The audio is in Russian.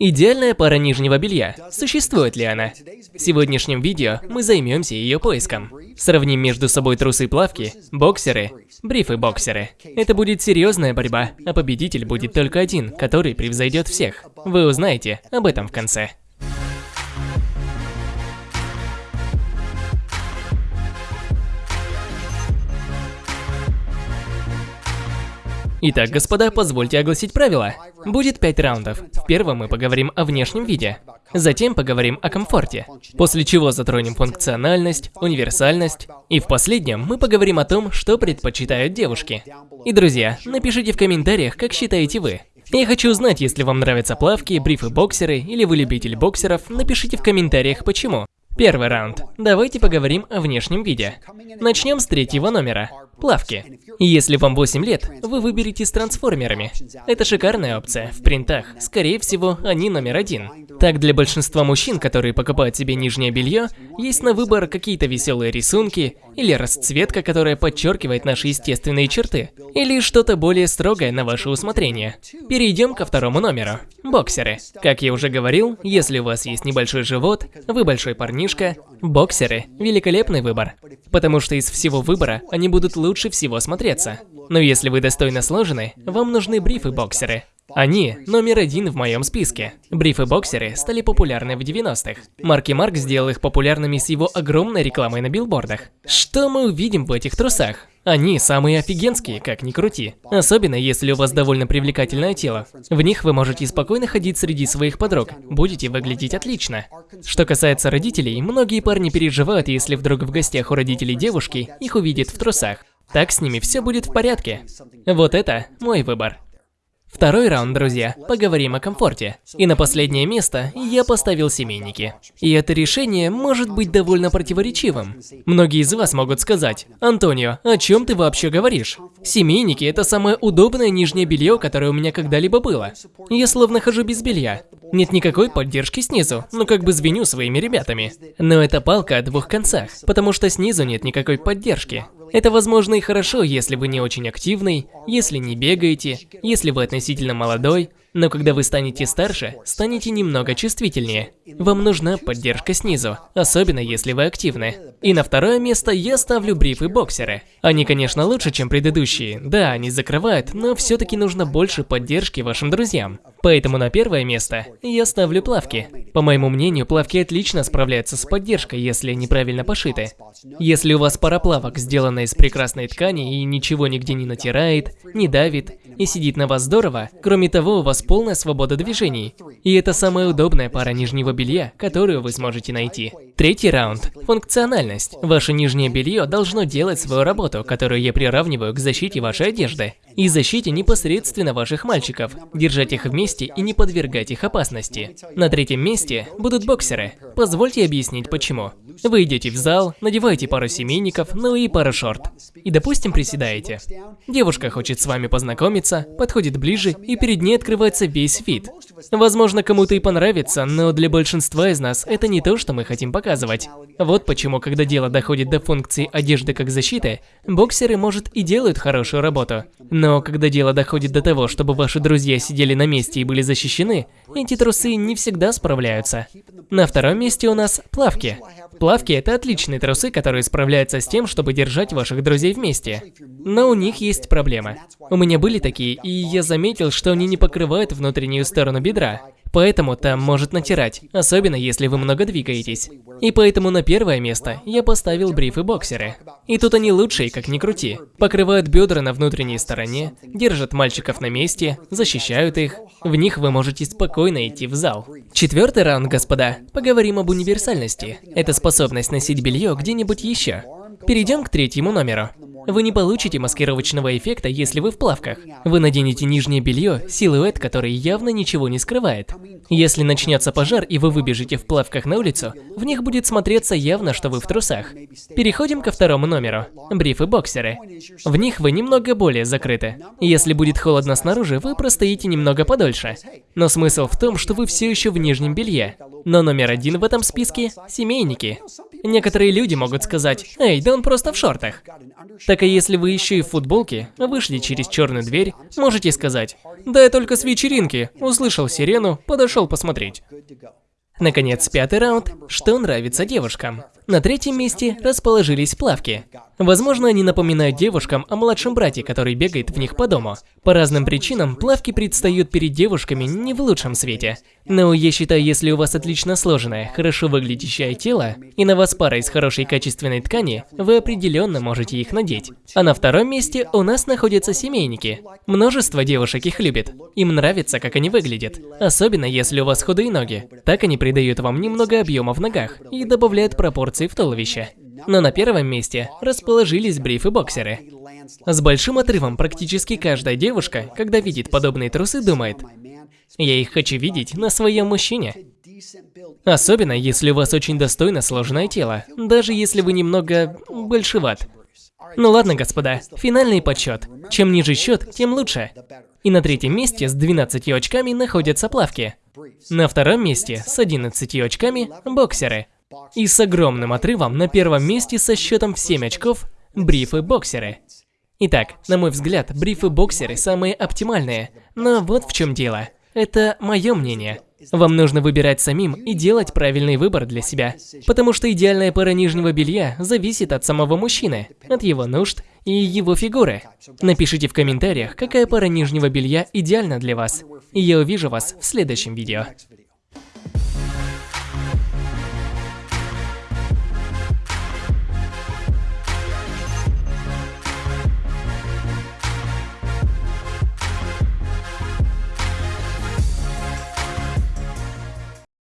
Идеальная пара нижнего белья. Существует ли она? В сегодняшнем видео мы займемся ее поиском. Сравним между собой трусы-плавки, боксеры, брифы-боксеры. Это будет серьезная борьба, а победитель будет только один, который превзойдет всех. Вы узнаете об этом в конце. Итак, господа, позвольте огласить правила. Будет 5 раундов. В первом мы поговорим о внешнем виде. Затем поговорим о комфорте. После чего затронем функциональность, универсальность. И в последнем мы поговорим о том, что предпочитают девушки. И, друзья, напишите в комментариях, как считаете вы. Я хочу узнать, если вам нравятся плавки, брифы-боксеры или вы любитель боксеров, напишите в комментариях почему. Первый раунд. Давайте поговорим о внешнем виде. Начнем с третьего номера. Плавки. Если вам 8 лет, вы выберете с трансформерами. Это шикарная опция. В принтах, скорее всего, они номер один. Так, для большинства мужчин, которые покупают себе нижнее белье, есть на выбор какие-то веселые рисунки, или расцветка, которая подчеркивает наши естественные черты, или что-то более строгое на ваше усмотрение. Перейдем ко второму номеру. Боксеры. Как я уже говорил, если у вас есть небольшой живот, вы большой парниш, книжка, боксеры – великолепный выбор. Потому что из всего выбора они будут лучше всего смотреться. Но если вы достойно сложены, вам нужны брифы-боксеры. Они номер один в моем списке. Брифы-боксеры стали популярны в 90-х. Марки Марк сделал их популярными с его огромной рекламой на билбордах. Что мы увидим в этих трусах? Они самые офигенские, как ни крути. Особенно, если у вас довольно привлекательное тело. В них вы можете спокойно ходить среди своих подруг. Будете выглядеть отлично. Что касается родителей, многие парни переживают, если вдруг в гостях у родителей девушки их увидят в трусах. Так с ними все будет в порядке. Вот это мой выбор. Второй раунд, друзья. Поговорим о комфорте. И на последнее место я поставил семейники. И это решение может быть довольно противоречивым. Многие из вас могут сказать, «Антонио, о чем ты вообще говоришь? Семейники – это самое удобное нижнее белье, которое у меня когда-либо было. Я словно хожу без белья. Нет никакой поддержки снизу, ну как бы звеню своими ребятами. Но это палка о двух концах, потому что снизу нет никакой поддержки. Это возможно и хорошо, если вы не очень активный, если не бегаете, если вы относительно молодой, но когда вы станете старше, станете немного чувствительнее. Вам нужна поддержка снизу, особенно если вы активны. И на второе место я ставлю брифы-боксеры. Они, конечно, лучше, чем предыдущие. Да, они закрывают, но все-таки нужно больше поддержки вашим друзьям. Поэтому на первое место я ставлю плавки. По моему мнению, плавки отлично справляются с поддержкой, если неправильно пошиты. Если у вас пара плавок сделана из прекрасной ткани и ничего нигде не натирает, не давит и сидит на вас здорово, кроме того, у вас полная свобода движений. И это самая удобная пара нижнего белья, которую вы сможете найти. Третий раунд – функциональность. Ваше нижнее белье должно делать свою работу, которую я приравниваю к защите вашей одежды. И защите непосредственно ваших мальчиков, держать их вместе и не подвергать их опасности. На третьем месте будут боксеры. Позвольте объяснить почему. Вы идете в зал, надеваете пару семейников, ну и пару шорт. И допустим приседаете. Девушка хочет с вами познакомиться, подходит ближе и перед ней открывается весь вид. Возможно кому-то и понравится, но для большинства из нас это не то, что мы хотим показывать. Вот почему, когда дело доходит до функции одежды как защиты, боксеры, может, и делают хорошую работу. Но когда дело доходит до того, чтобы ваши друзья сидели на месте и были защищены, эти трусы не всегда справляются. На втором месте у нас плавки. Плавки – это отличные трусы, которые справляются с тем, чтобы держать ваших друзей вместе. Но у них есть проблема. У меня были такие, и я заметил, что они не покрывают внутреннюю сторону бедра. Поэтому там может натирать, особенно если вы много двигаетесь. И поэтому на первое место я поставил брифы-боксеры. И тут они лучшие, как ни крути. Покрывают бедра на внутренней стороне, держат мальчиков на месте, защищают их. В них вы можете спокойно идти в зал. Четвертый раунд, господа. Поговорим об универсальности. Это способность носить белье где-нибудь еще. Перейдем к третьему номеру. Вы не получите маскировочного эффекта, если вы в плавках. Вы наденете нижнее белье, силуэт, который явно ничего не скрывает. Если начнется пожар и вы выбежите в плавках на улицу, в них будет смотреться явно, что вы в трусах. Переходим ко второму номеру. Брифы-боксеры. В них вы немного более закрыты. Если будет холодно снаружи, вы простоите немного подольше. Но смысл в том, что вы все еще в нижнем белье. Но номер один в этом списке – семейники. Некоторые люди могут сказать, «Эй, да он просто в шортах». Так и если вы еще и в футболке, вышли через черную дверь, можете сказать, «Да я только с вечеринки, услышал сирену, подошел посмотреть». Наконец, пятый раунд. Что нравится девушкам? На третьем месте расположились плавки. Возможно, они напоминают девушкам о младшем брате, который бегает в них по дому. По разным причинам, плавки предстают перед девушками не в лучшем свете. Но я считаю, если у вас отлично сложенное, хорошо выглядящее тело, и на вас пара из хорошей качественной ткани, вы определенно можете их надеть. А на втором месте у нас находятся семейники. Множество девушек их любит. Им нравится, как они выглядят. Особенно, если у вас худые ноги. Так они придают вам немного объема в ногах и добавляют пропорции в туловище. Но на первом месте расположились брифы-боксеры. С большим отрывом практически каждая девушка, когда видит подобные трусы, думает, «Я их хочу видеть на своем мужчине». Особенно, если у вас очень достойно сложенное тело, даже если вы немного большеват. Ну ладно, господа, финальный подсчет. Чем ниже счет, тем лучше. И на третьем месте с 12 очками находятся плавки. На втором месте с 11 очками – боксеры. И с огромным отрывом на первом месте со счетом в 7 очков – брифы-боксеры. Итак, на мой взгляд, брифы-боксеры самые оптимальные. Но вот в чем дело. Это мое мнение. Вам нужно выбирать самим и делать правильный выбор для себя. Потому что идеальная пара нижнего белья зависит от самого мужчины, от его нужд и его фигуры. Напишите в комментариях, какая пара нижнего белья идеальна для вас. И я увижу вас в следующем видео.